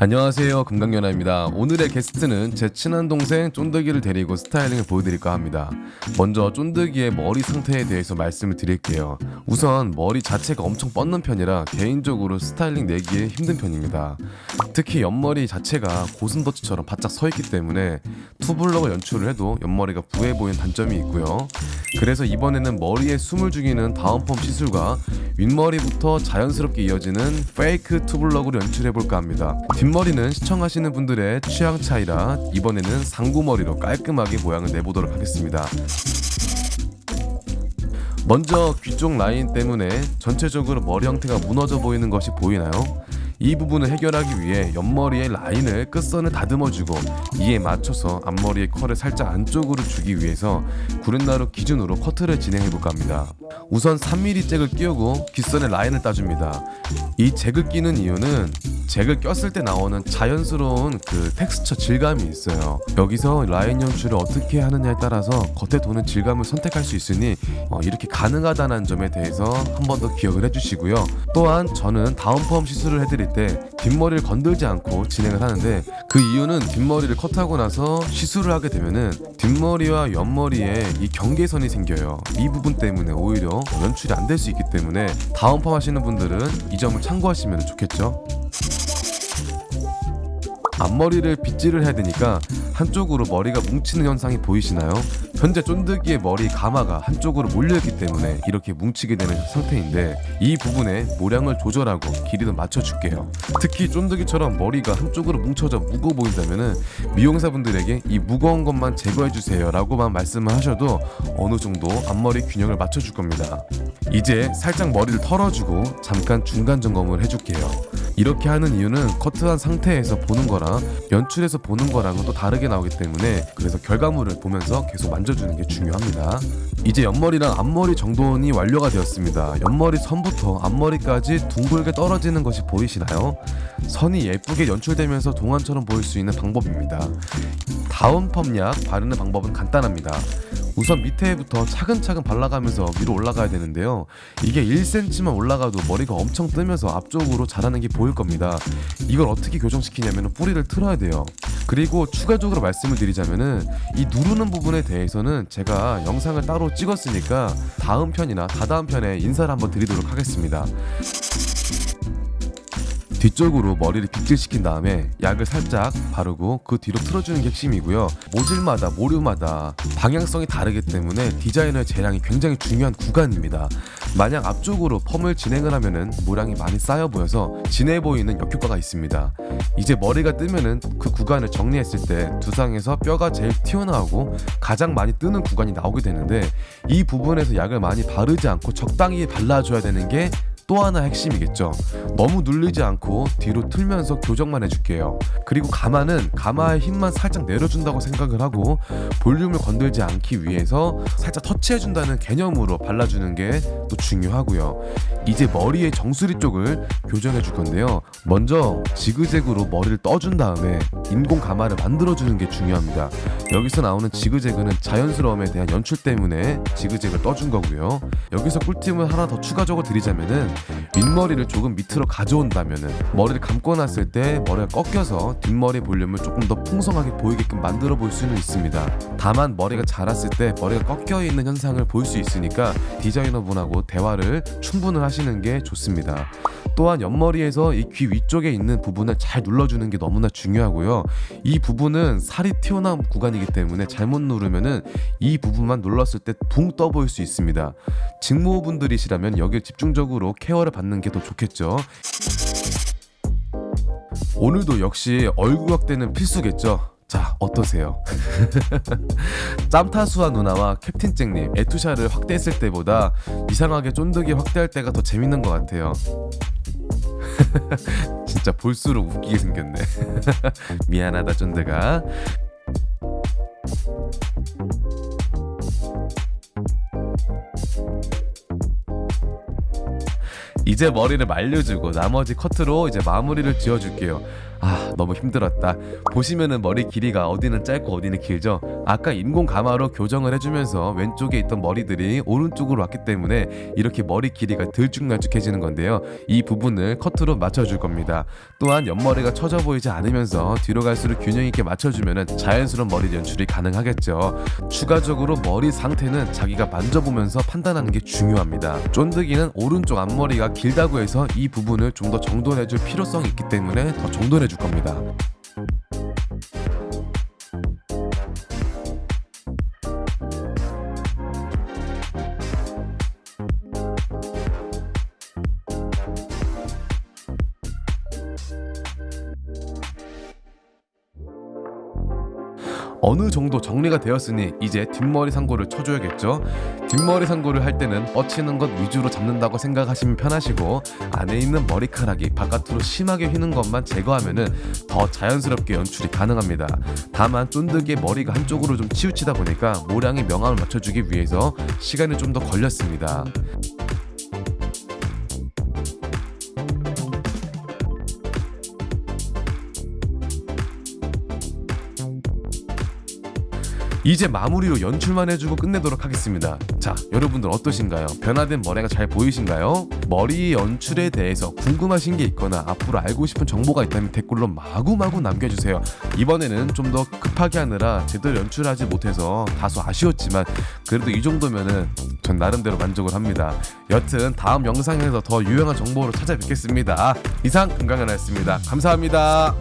안녕하세요. 금강연아입니다. 오늘의 게스트는 제 친한 동생 쫀득이를 데리고 스타일링을 보여드릴까 합니다. 먼저 쫀득이의 머리 상태에 대해서 말씀을 드릴게요. 우선 머리 자체가 엄청 뻗는 편이라 개인적으로 스타일링 내기에 힘든 편입니다. 특히 옆머리 자체가 고슴도치처럼 바짝 서있기 때문에 투블럭을 연출을 해도 옆머리가 부해 보이는 단점이 있고요. 그래서 이번에는 머리에 숨을 죽이는 다운펌 시술과 윗머리부터 자연스럽게 이어지는 페이크 투블럭으로 연출해볼까 합니다 뒷머리는 시청하시는 분들의 취향 차이라 이번에는 상고머리로 깔끔하게 모양을 내보도록 하겠습니다. 먼저 귀 쪽 라인 때문에 전체적으로 머리 형태가 무너져 보이는 것이 보이나요? 이 부분을 해결하기 위해 옆머리의 라인을 끝선을 다듬어주고 이에 맞춰서 앞머리의 컬을 살짝 안쪽으로 주기 위해서 구렛나루 기준으로 커트를 진행해볼까 합니다. 우선 3mm 잭을 끼우고 귓선에 라인을 따줍니다. 이 잭을 끼는 이유는 잭을 꼈을 때 나오는 자연스러운 그 텍스처 질감이 있어요 여기서 라인 연출을 어떻게 하느냐에 따라서 겉에 도는 질감을 선택할 수 있으니 어, 이렇게 가능하다는 점에 대해서 한 번 더 기억을 해주시고요 또한 저는 다운펌 시술을 해드릴 때 뒷머리를 건들지 않고 진행을 하는데 그 이유는 뒷머리를 컷하고 나서 시술을 하게 되면은 뒷머리와 옆머리에 이 경계선이 생겨요 이 부분 때문에 오히려 연출이 안 될 수 있기 때문에 다운펌 하시는 분들은 이 점을 참고하시면 좋겠죠 앞머리를 빗질을 해야 되니까 한쪽으로 머리가 뭉치는 현상이 보이시나요? 현재 쫀득이의 머리 가마가 한쪽으로 몰려있기 때문에 이렇게 뭉치게 되는 상태인데 이 부분에 모량을 조절하고 길이도 맞춰줄게요. 특히 쫀득이처럼 머리가 한쪽으로 뭉쳐져 무거워 보인다면 미용사분들에게 이 무거운 것만 제거해주세요 라고만 말씀을 하셔도 어느 정도 앞머리 균형을 맞춰줄 겁니다. 이제 살짝 머리를 털어주고 잠깐 중간 점검을 해줄게요. 이렇게 하는 이유는 커트한 상태에서 보는 거랑 연출해서 보는 거랑은 또 다르게 나오기 때문에 그래서 결과물을 보면서 계속 만 져주는 게 중요합니다. 이제 옆머리랑 앞머리 정돈이 완료가 되었습니다. 옆머리 선부터 앞머리까지 둥글게 떨어지는 것이 보이시나요? 선이 예쁘게 연출되면서 동안처럼 보일 수 있는 방법입니다. 다운 펌약 바르는 방법은 간단합니다 우선 밑에부터 차근차근 발라가면서 위로 올라가야 되는데요. 이게 1cm만 올라가도 머리가 엄청 뜨면서 앞쪽으로 자라는 게 보일 겁니다. 이걸 어떻게 교정시키냐면 뿌리를 틀어야 돼요. 그리고 추가적으로 말씀을 드리자면은 이 누르는 부분에 대해서는 제가 영상을 따로 찍었으니까 다음 편이나 다다음 편에 인사를 한번 드리도록 하겠습니다 뒤쪽으로 머리를 빗질시킨 다음에 약을 살짝 바르고 그 뒤로 틀어주는 게 핵심이고요. 모질마다 모류마다 방향성이 다르기 때문에 디자이너의 재량이 굉장히 중요한 구간입니다. 만약 앞쪽으로 펌을 진행을 하면은 모량이 많이 쌓여 보여서 진해 보이는 역효과가 있습니다. 이제 머리가 뜨면은 그 구간을 정리했을 때 두상에서 뼈가 제일 튀어나오고 가장 많이 뜨는 구간이 나오게 되는데 이 부분에서 약을 많이 바르지 않고 적당히 발라줘야 되는 게 또 하나 핵심이겠죠. 너무 눌리지 않고 뒤로 틀면서 교정만 해줄게요. 그리고 가마는 가마의 힘만 살짝 내려준다고 생각을 하고 볼륨을 건들지 않기 위해서 살짝 터치해준다는 개념으로 발라주는 게 또 중요하고요. 이제 머리의 정수리 쪽을 교정해 줄 건데요. 먼저 지그재그로 머리를 떠준 다음에 인공 가마를 만들어주는 게 중요합니다. 여기서 나오는 지그재그는 자연스러움에 대한 연출 때문에 지그재그를 떠준 거고요. 여기서 꿀팁을 하나 더 추가적으로 드리자면은 윗머리를 조금 밑으로 가져온다면 머리를 감고 났을 때 머리가 꺾여서 뒷머리 볼륨을 조금 더 풍성하게 보이게끔 만들어 볼 수는 있습니다. 다만 머리가 자랐을 때 머리가 꺾여 있는 현상을 볼 수 있으니까 디자이너분하고 대화를 충분히 하시는 게 좋습니다. 또한 옆머리에서 이 귀 위쪽에 있는 부분을 잘 눌러주는 게 너무나 중요하고요. 이 부분은 살이 튀어나온 구간이기 때문에 잘못 누르면은 이 부분만 눌렀을 때 붕 떠 보일 수 있습니다. 직모분들이시라면 여기에 집중적으로 케어를 받는 게 더 좋겠죠? 오늘도 역시 얼굴 확대는 필수겠죠? 자 어떠세요? 짬타수와 누나와 캡틴잭님 에투샤를 확대했을 때보다 이상하게 쫀득이 확대할 때가 더 재밌는 것 같아요. 진짜 볼수록 웃기게 생겼네. 미안하다 쫀득아 이제 머리를 말려주고 나머지 커트로 이제 마무리를 지어줄게요. 아 너무 힘들었다. 보시면은 머리 길이가 어디는 짧고 어디는 길죠. 아까 인공 가마로 교정을 해주면서 왼쪽에 있던 머리들이 오른쪽으로 왔기 때문에 이렇게 머리 길이가 들쭉날쭉해지는 건데요. 이 부분을 커트로 맞춰줄 겁니다. 또한 옆머리가 처져 보이지 않으면서 뒤로 갈수록 균형 있게 맞춰주면은 자연스러운 머리 연출이 가능하겠죠. 추가적으로 머리 상태는 자기가 만져보면서 판단하는 게 중요합니다. 쫀득이는 오른쪽 앞머리가 길다고 해서 이 부분을 좀 더 정돈해줄 필요성이 있기 때문에 더 정돈해 줄 겁니다. 어느 정도 정리가 되었으니 이제 뒷머리 상고를 쳐줘야겠죠. 뒷머리 상고를 할 때는 뻗치는 것 위주로 잡는다고 생각하시면 편하시고 안에 있는 머리카락이 바깥으로 심하게 휘는 것만 제거하면 은 더 자연스럽게 연출이 가능합니다. 다만 쫀득이의 머리가 한쪽으로 좀 치우치다 보니까 모량의 명암을 맞춰주기 위해서 시간이 좀 더 걸렸습니다. 이제 마무리로 연출만 해주고 끝내도록 하겠습니다. 자, 여러분들 어떠신가요? 변화된 머리가 잘 보이신가요? 머리 연출에 대해서 궁금하신 게 있거나 앞으로 알고 싶은 정보가 있다면 댓글로 마구마구 남겨주세요. 이번에는 좀 더 급하게 하느라 제대로 연출하지 못해서 다소 아쉬웠지만 그래도 이 정도면은 전 나름대로 만족을 합니다. 여튼 다음 영상에서 더 유용한 정보로 찾아뵙겠습니다. 이상 금강연아였습니다. 감사합니다.